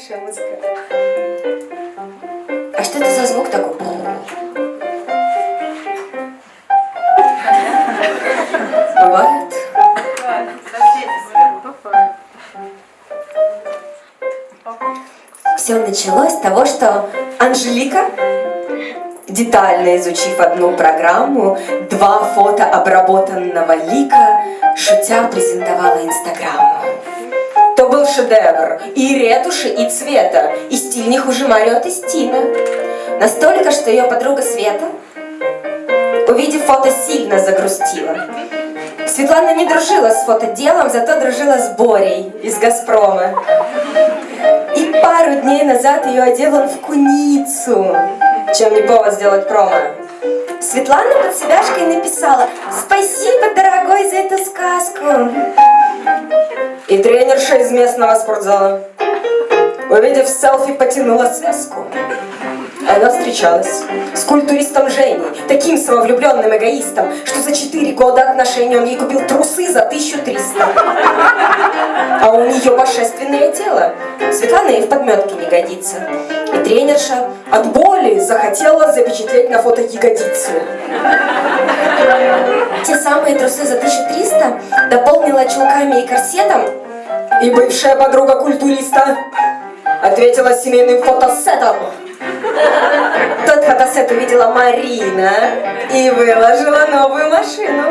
хорошая музыка. А что это за звук такой? Бывает? Все началось с того, что Анжелика, детально изучив одну программу, два фото обработанного лика, шутя презентовала Инстаграму. Шедевр и ретуши, и цвета, и стиль не хуже Марио Тестина. Настолько, что ее подруга Света, увидев фото, сильно загрустила. Светлана не дружила с фотоделом, зато дружила с Борей из «Газпрома». И пару дней назад ее одел он в куницу, чем не повод сделать промо. Светлана под себяшкой написала «Спасибо, дорогой, за эту сказку!» И тренерша из местного спортзала, увидев селфи, потянула связку. Она встречалась с культуристом Женей, таким самовлюбленным эгоистом, что за 4 года отношений он ей купил трусы за 1300. А у нее божественное тело. Светлана ей в подметке не годится. И тренерша от боли захотела запечатлеть на фото ягодицу. Те самые трусы за 1300 дополнила чулками и корсетом, и бывшая подруга культуриста ответила семейным фотосетом. Тот фотосет увидела Марина и выложила новую машину.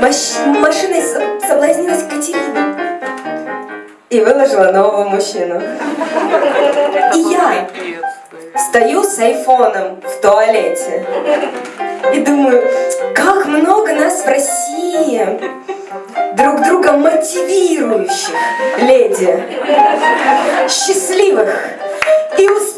Маш машиной соблазнилась Катерина и выложила нового мужчину. И я стою с айфоном в туалете и думаю, как много нас в России друг друга мотивирующих леди, счастливых и успешных.